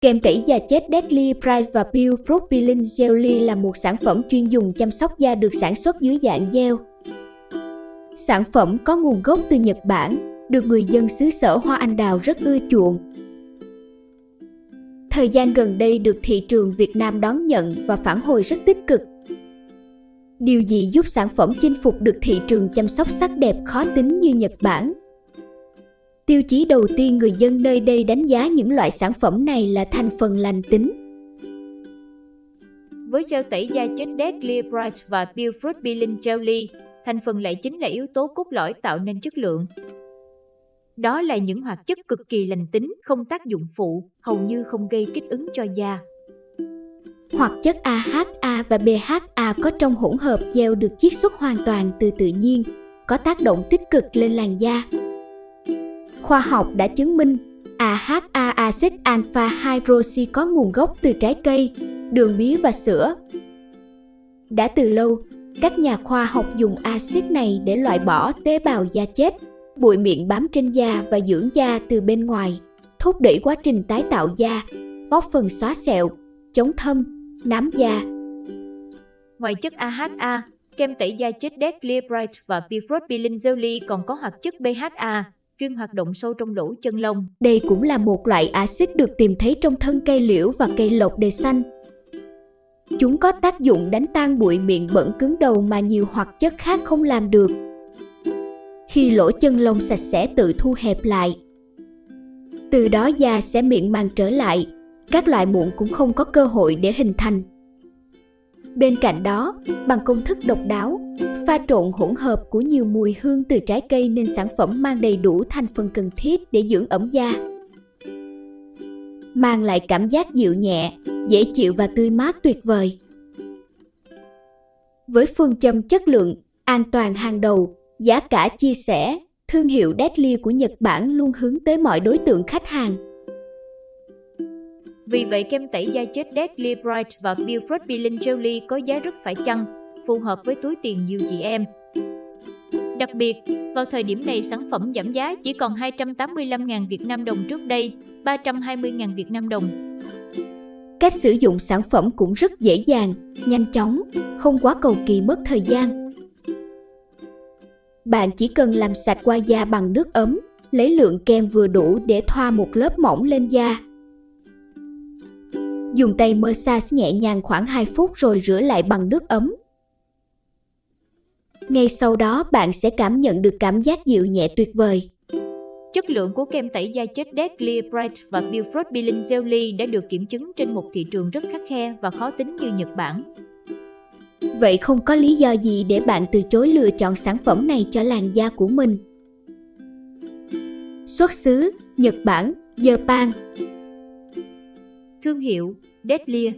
Kem tẩy da chết Deadly Bright và Pure Fruit Peeling Jelly là một sản phẩm chuyên dùng chăm sóc da được sản xuất dưới dạng gel. Sản phẩm có nguồn gốc từ Nhật Bản, được người dân xứ sở hoa anh đào rất ưa chuộng. Thời gian gần đây được thị trường Việt Nam đón nhận và phản hồi rất tích cực. Điều gì giúp sản phẩm chinh phục được thị trường chăm sóc sắc đẹp khó tính như Nhật Bản? Tiêu chí đầu tiên người dân nơi đây đánh giá những loại sản phẩm này là thành phần lành tính. Với gel tẩy da chết Deadly Bright và Pure Fruit Peeling Jelly, thành phần lại chính là yếu tố cốt lõi tạo nên chất lượng. Đó là những hoạt chất cực kỳ lành tính, không tác dụng phụ, hầu như không gây kích ứng cho da. Hoạt chất AHA và BHA có trong hỗn hợp gel được chiết xuất hoàn toàn từ tự nhiên, có tác động tích cực lên làn da. Khoa học đã chứng minh AHA acid alpha hydroxy có nguồn gốc từ trái cây, đường mía và sữa. Đã từ lâu, các nhà khoa học dùng axit này để loại bỏ tế bào da chết, bụi miệng bám trên da và dưỡng da từ bên ngoài, thúc đẩy quá trình tái tạo da, góp phần xóa sẹo, chống thâm, nám da. Ngoài chất AHA, kem tẩy da chết Deadly Bright và Pure Peeling Jelly còn có hoạt chất BHA, chuyên hoạt động sâu trong lỗ chân lông. Đây cũng là một loại axit được tìm thấy trong thân cây liễu và cây lộc đề xanh. Chúng có tác dụng đánh tan bụi miệng bẩn cứng đầu mà nhiều hoạt chất khác không làm được. Khi lỗ chân lông sạch sẽ tự thu hẹp lại, từ đó da sẽ miệng màng trở lại, các loại mụn cũng không có cơ hội để hình thành. Bên cạnh đó, bằng công thức độc đáo, pha trộn hỗn hợp của nhiều mùi hương từ trái cây nên sản phẩm mang đầy đủ thành phần cần thiết để dưỡng ẩm da. Mang lại cảm giác dịu nhẹ, dễ chịu và tươi mát tuyệt vời. Với phương châm chất lượng, an toàn hàng đầu, giá cả chia sẻ, thương hiệu Deadly của Nhật Bản luôn hướng tới mọi đối tượng khách hàng. Vì vậy kem tẩy da chết Deadly Bright và Beaufort Fruit Peeling Jelly có giá rất phải chăng, phù hợp với túi tiền nhiều chị em. Đặc biệt, vào thời điểm này sản phẩm giảm giá chỉ còn 285.000 Việt Nam đồng trước đây, 320.000 Việt Nam đồng. Cách sử dụng sản phẩm cũng rất dễ dàng, nhanh chóng, không quá cầu kỳ mất thời gian. Bạn chỉ cần làm sạch qua da bằng nước ấm, lấy lượng kem vừa đủ để thoa một lớp mỏng lên da. Dùng tay massage nhẹ nhàng khoảng 2 phút rồi rửa lại bằng nước ấm. Ngay sau đó bạn sẽ cảm nhận được cảm giác dịu nhẹ tuyệt vời. Chất lượng của kem tẩy da chết Deadly Bright và Fruit Peeling Jelly đã được kiểm chứng trên một thị trường rất khắc khe và khó tính như Nhật Bản. Vậy không có lý do gì để bạn từ chối lựa chọn sản phẩm này cho làn da của mình. Xuất xứ Nhật Bản, Japan Thương hiệu Deadly